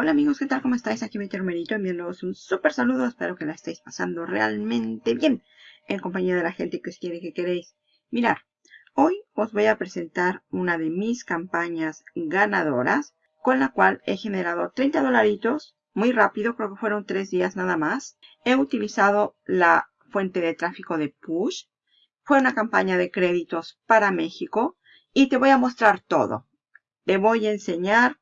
Hola amigos, ¿qué tal? ¿Cómo estáis? Aquí Betty Romerito enviándoos un súper saludo. Espero que la estéis pasando realmente bien en compañía de la gente que os quiere que queréis. Mirar, hoy os voy a presentar una de mis campañas ganadoras con la cual he generado 30 dolaritos muy rápido, creo que fueron 3 días nada más. He utilizado la fuente de tráfico de Push. Fue una campaña de créditos para México y te voy a mostrar todo. Te voy a enseñar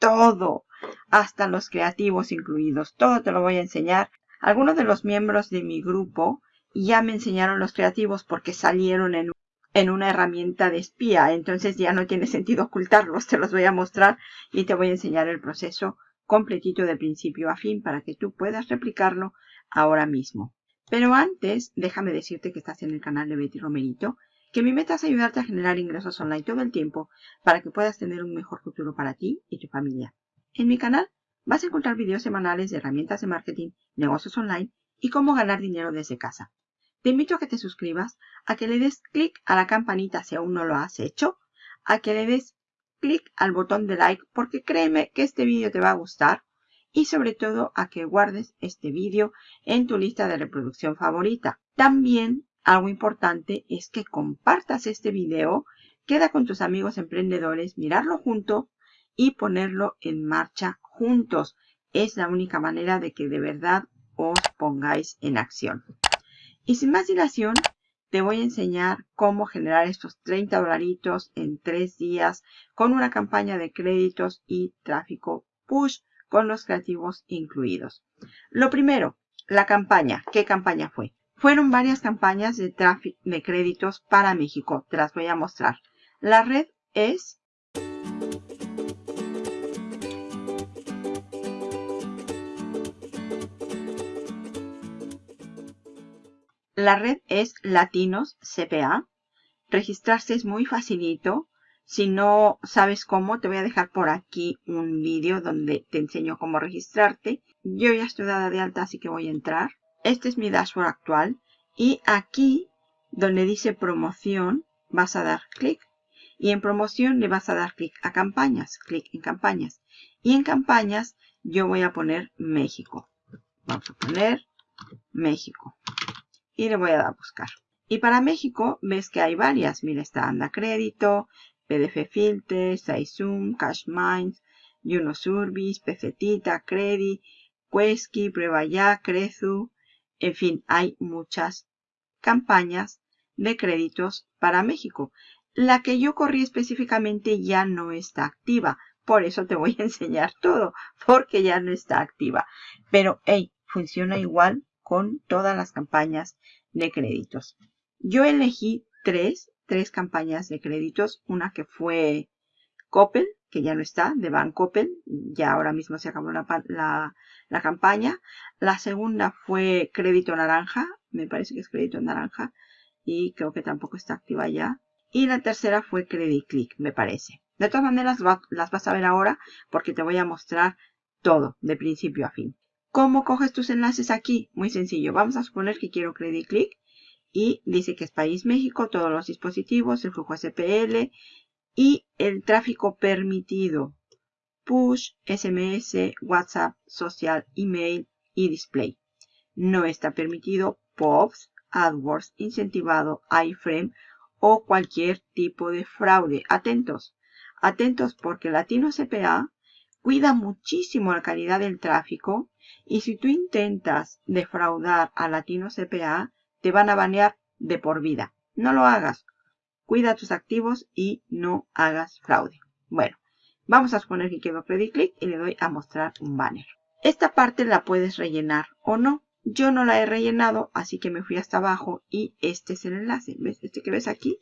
todo hasta los creativos incluidos. Todo te lo voy a enseñar. Algunos de los miembros de mi grupo ya me enseñaron los creativos porque salieron en, en una herramienta de espía. Entonces ya no tiene sentido ocultarlos. Te los voy a mostrar y te voy a enseñar el proceso completito de principio a fin para que tú puedas replicarlo ahora mismo. Pero antes, déjame decirte que estás en el canal de Betty Romerito, que mi meta es ayudarte a generar ingresos online todo el tiempo para que puedas tener un mejor futuro para ti y tu familia. En mi canal vas a encontrar videos semanales de herramientas de marketing, negocios online y cómo ganar dinero desde casa. Te invito a que te suscribas, a que le des clic a la campanita si aún no lo has hecho, a que le des clic al botón de like porque créeme que este vídeo te va a gustar y sobre todo a que guardes este vídeo en tu lista de reproducción favorita. También algo importante es que compartas este video, queda con tus amigos emprendedores, mirarlo junto y ponerlo en marcha juntos. Es la única manera de que de verdad os pongáis en acción. Y sin más dilación, te voy a enseñar cómo generar estos 30 dolaritos en 3 días con una campaña de créditos y tráfico push con los creativos incluidos. Lo primero, la campaña. ¿Qué campaña fue? Fueron varias campañas de, de créditos para México. Te las voy a mostrar. La red es La red es Latinos CPA. Registrarse es muy facilito. Si no sabes cómo, te voy a dejar por aquí un vídeo donde te enseño cómo registrarte. Yo ya estoy dada de alta, así que voy a entrar. Este es mi dashboard actual. Y aquí, donde dice promoción, vas a dar clic. Y en promoción le vas a dar clic a campañas. Clic en campañas. Y en campañas yo voy a poner México. Vamos a poner México y le voy a dar a buscar. Y para México ves que hay varias. Mira, está Anda Crédito, PDF Filter, Saizum, Cash Minds, Juno Service, Pecetita, Credit, Quesky, Prueba Ya, Crezu. En fin, hay muchas campañas de créditos para México. La que yo corrí específicamente ya no está activa. Por eso te voy a enseñar todo, porque ya no está activa. Pero, hey, funciona igual con todas las campañas de créditos. Yo elegí tres, tres campañas de créditos. Una que fue Coppel, que ya no está, de Van Coppel. Ya ahora mismo se acabó la, la, campaña. La segunda fue Crédito Naranja. Me parece que es Crédito Naranja. Y creo que tampoco está activa ya. Y la tercera fue Credit Click, me parece. De todas maneras, las vas a ver ahora porque te voy a mostrar todo, de principio a fin. ¿Cómo coges tus enlaces aquí? Muy sencillo. Vamos a suponer que quiero Credit Click y dice que es país México, todos los dispositivos, el flujo SPL y el tráfico permitido. Push, SMS, WhatsApp, social, email y display. No está permitido POPs, AdWords, incentivado, iframe o cualquier tipo de fraude. Atentos, atentos porque Latino CPA cuida muchísimo la calidad del tráfico y si tú intentas defraudar a Latino CPA, te van a banear de por vida. No lo hagas. Cuida tus activos y no hagas fraude. Bueno, vamos a suponer que quiero Credit Click y le doy a mostrar un banner. Esta parte la puedes rellenar o no. Yo no la he rellenado, así que me fui hasta abajo y este es el enlace. ¿Ves? Este que ves aquí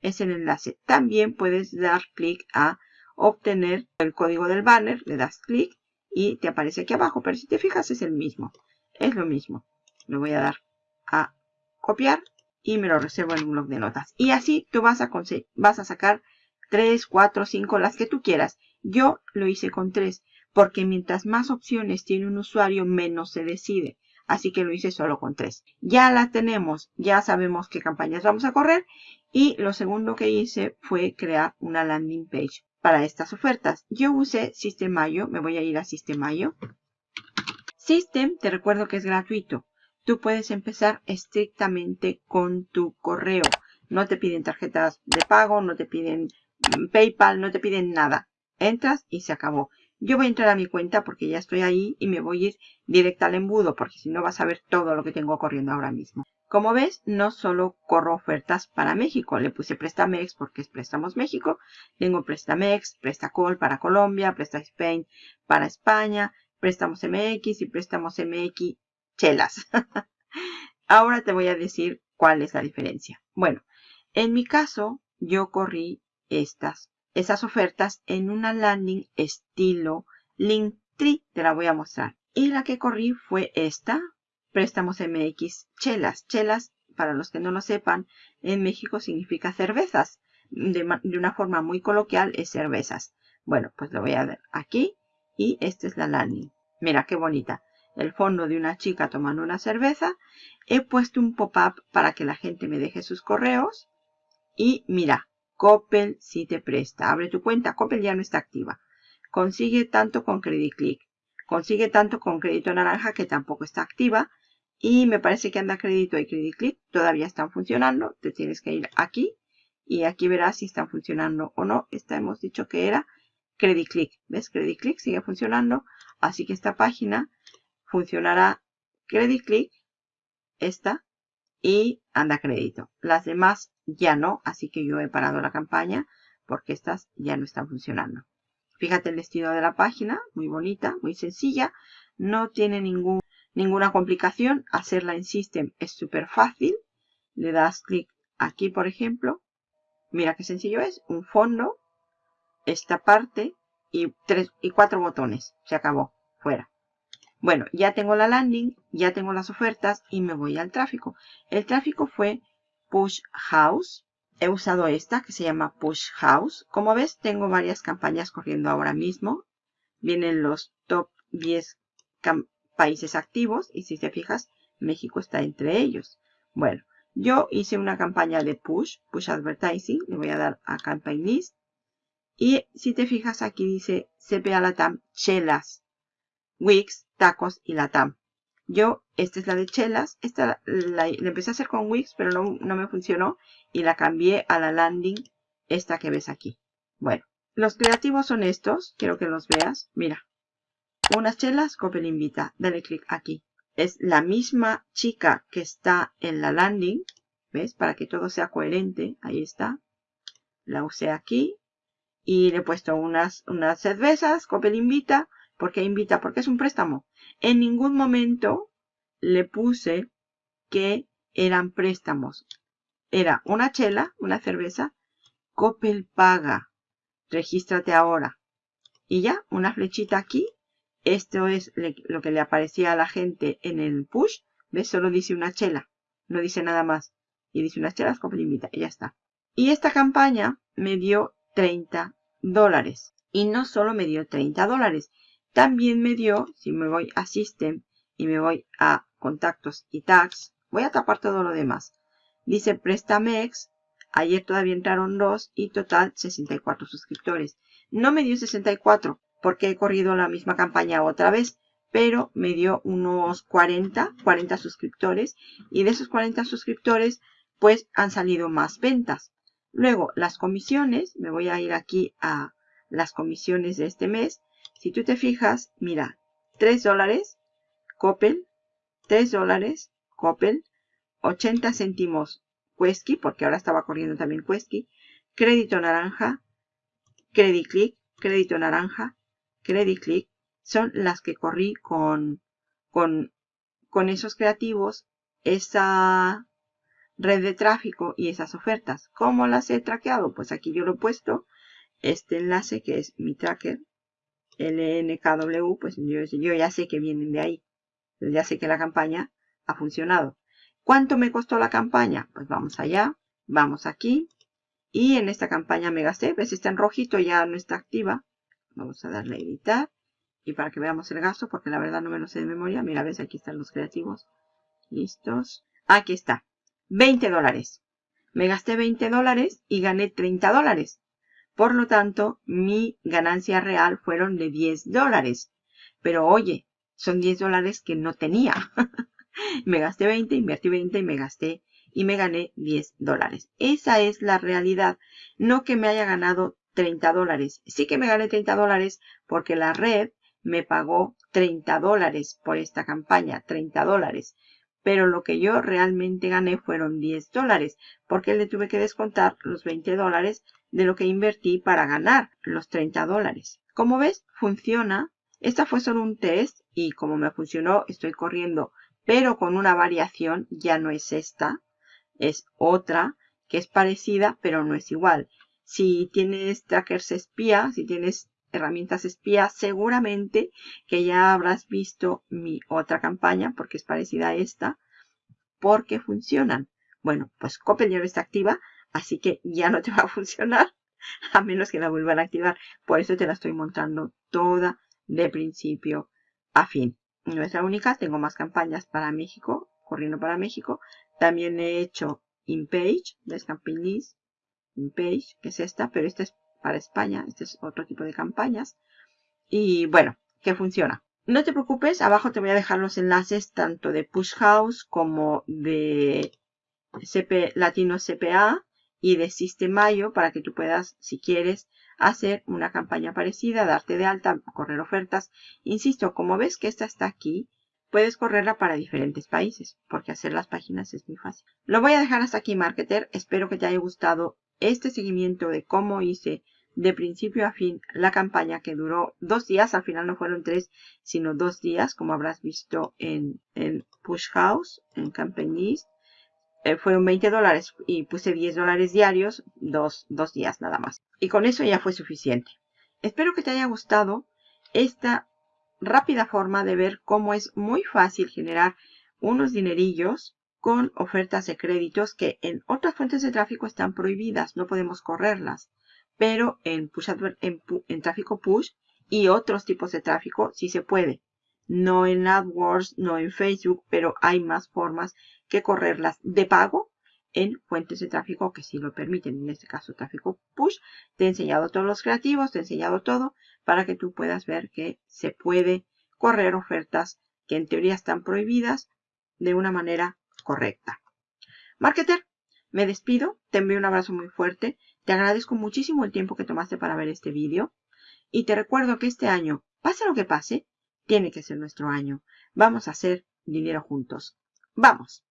es el enlace. También puedes dar clic a obtener el código del banner. Le das clic y te aparece aquí abajo. Pero si te fijas es el mismo. Es lo mismo. Le voy a dar a copiar y me lo reservo en un blog de notas. Y así tú vas a, vas a sacar 3, 4, 5, las que tú quieras. Yo lo hice con 3 porque mientras más opciones tiene un usuario, menos se decide. Así que lo hice solo con 3. Ya la tenemos, ya sabemos qué campañas vamos a correr. Y lo segundo que hice fue crear una landing page para estas ofertas. Yo usé Sistemayo, me voy a ir a Sistemayo. System, te recuerdo que es gratuito. Tú puedes empezar estrictamente con tu correo. No te piden tarjetas de pago, no te piden mm, PayPal, no te piden nada. Entras y se acabó. Yo voy a entrar a mi cuenta porque ya estoy ahí y me voy a ir directa al embudo porque si no vas a ver todo lo que tengo corriendo ahora mismo. Como ves, no solo corro ofertas para México. Le puse Prestamex porque es Préstamos México. Tengo Prestamex, Prestacol para Colombia, Presta Spain para España, Préstamos MX y Préstamos MX Chelas. Ahora te voy a decir cuál es la diferencia. Bueno, en mi caso, yo corrí estas, esas ofertas en una landing estilo Linktree. Te la voy a mostrar. Y la que corrí fue esta, préstamos MX chelas. Chelas, para los que no lo sepan, en México significa cervezas. De, una forma muy coloquial es cervezas. Bueno, pues lo voy a ver aquí y esta es la landing. Mira qué bonita. El fondo de una chica tomando una cerveza. He puesto un pop-up para que la gente me deje sus correos. Y mira, Coppel si te presta. Abre tu cuenta. Coppel ya no está activa. Consigue tanto con Credit Click. Consigue tanto con Crédito Naranja que tampoco está activa. Y me parece que anda crédito y credit click todavía están funcionando. Te tienes que ir aquí y aquí verás si están funcionando o no. Esta hemos dicho que era credit click. ¿Ves? Credit click sigue funcionando. Así que esta página funcionará credit click, esta y anda crédito. Las demás ya no, así que yo he parado la campaña porque estas ya no están funcionando. Fíjate el estilo de la página, muy bonita, muy sencilla. No tiene ningún ninguna complicación. Hacerla en System es súper fácil. Le das clic aquí, por ejemplo. Mira qué sencillo es. Un fondo, esta parte y, tres, y cuatro botones. Se acabó. Fuera. Bueno, ya tengo la landing, ya tengo las ofertas y me voy al tráfico. El tráfico fue Push House. He usado esta que se llama Push House. Como ves, tengo varias campañas corriendo ahora mismo. Vienen los top 10 campañas países activos y si te fijas, México está entre ellos. Bueno, yo hice una campaña de push, push advertising, le voy a dar a campaign list y si te fijas aquí dice CPA Latam, chelas, Wix, tacos y Latam. Yo, esta es la de chelas, esta la, empecé a hacer con Wix pero no, no me funcionó y la cambié a la landing, esta que ves aquí. Bueno, los creativos son estos, quiero que los veas, mira unas chelas, Coppel invita. Dale clic aquí. Es la misma chica que está en la landing. ¿Ves? Para que todo sea coherente. Ahí está. La usé aquí. Y le he puesto unas, unas cervezas. Coppel invita. ¿Por qué invita? Porque es un préstamo. En ningún momento le puse que eran préstamos. Era una chela, una cerveza. Coppel paga. Regístrate ahora. Y ya, una flechita aquí esto es lo que le aparecía a la gente en el push. ¿Ves? Solo dice una chela. No dice nada más. Y dice unas chelas, compra invita. Y ya está. Y esta campaña me dio 30 dólares. Y no solo me dio 30 dólares. También me dio, si me voy a System y me voy a Contactos y Tags, voy a tapar todo lo demás. Dice Prestamex. Ayer todavía entraron dos y total 64 suscriptores. No me dio 64 porque he corrido la misma campaña otra vez, pero me dio unos 40, 40 suscriptores y de esos 40 suscriptores pues han salido más ventas. Luego las comisiones, me voy a ir aquí a las comisiones de este mes. Si tú te fijas, mira, 3 dólares, Coppel, 3 dólares, Coppel, 80 céntimos Quesky, porque ahora estaba corriendo también Quesky, crédito naranja, Credit Click, crédito naranja, Credit Click son las que corrí con, con, con esos creativos, esa red de tráfico y esas ofertas. ¿Cómo las he traqueado? Pues aquí yo lo he puesto. Este enlace que es mi tracker, LNKW, pues yo, yo ya sé que vienen de ahí. Ya sé que la campaña ha funcionado. ¿Cuánto me costó la campaña? Pues vamos allá, vamos aquí. Y en esta campaña me gasté, ves, está en rojito, ya no está activa. Vamos a darle a editar. Y para que veamos el gasto, porque la verdad no me lo sé de memoria. Mira, ves, aquí están los creativos. Listos. Aquí está. 20 dólares. Me gasté 20 dólares y gané 30 dólares. Por lo tanto, mi ganancia real fueron de 10 dólares. Pero oye, son 10 dólares que no tenía. me gasté 20, invertí 20 y me gasté y me gané 10 dólares. Esa es la realidad. No que me haya ganado 30 dólares. Sí que me gané 30 dólares porque la red me pagó 30 dólares por esta campaña. 30 dólares. Pero lo que yo realmente gané fueron 10 dólares porque le tuve que descontar los 20 dólares de lo que invertí para ganar los 30 dólares. Como ves, funciona. Esta fue solo un test y como me funcionó, estoy corriendo, pero con una variación, ya no es esta, es otra que es parecida, pero no es igual. Si tienes trackers espía, si tienes herramientas espía, seguramente que ya habrás visto mi otra campaña, porque es parecida a esta, porque funcionan. Bueno, pues Coppel está activa, así que ya no te va a funcionar, a menos que la vuelvan a activar. Por eso te la estoy montando toda de principio a fin. No es la única, tengo más campañas para México, corriendo para México. También he hecho InPage, de Campaign InPage, que es esta, pero esta es para España, este es otro tipo de campañas. Y bueno, que funciona. No te preocupes, abajo te voy a dejar los enlaces tanto de Push House como de Latino CPA y de Sistemayo para que tú puedas, si quieres, hacer una campaña parecida, darte de alta, correr ofertas. Insisto, como ves que esta está aquí, puedes correrla para diferentes países, porque hacer las páginas es muy fácil. Lo voy a dejar hasta aquí, Marketer. Espero que te haya gustado este seguimiento de cómo hice de principio a fin la campaña que duró dos días. Al final no fueron tres, sino dos días, como habrás visto en, en Push House, en Campaign eh, fueron 20 dólares y puse 10 dólares diarios, dos, dos días nada más. Y con eso ya fue suficiente. Espero que te haya gustado esta rápida forma de ver cómo es muy fácil generar unos dinerillos con ofertas de créditos que en otras fuentes de tráfico están prohibidas, no podemos correrlas. Pero en, push en, tráfico push y otros tipos de tráfico sí se puede. No en AdWords, no en Facebook, pero hay más formas que correrlas de pago en fuentes de tráfico que sí lo permiten. En este caso, tráfico push. Te he enseñado todos los creativos, te he enseñado todo para que tú puedas ver que se puede correr ofertas que en teoría están prohibidas de una manera correcta. Marketer, me despido. Te envío un abrazo muy fuerte. Te agradezco muchísimo el tiempo que tomaste para ver este vídeo. Y te recuerdo que este año, pase lo que pase, tiene que ser nuestro año. Vamos a hacer dinero juntos. ¡Vamos!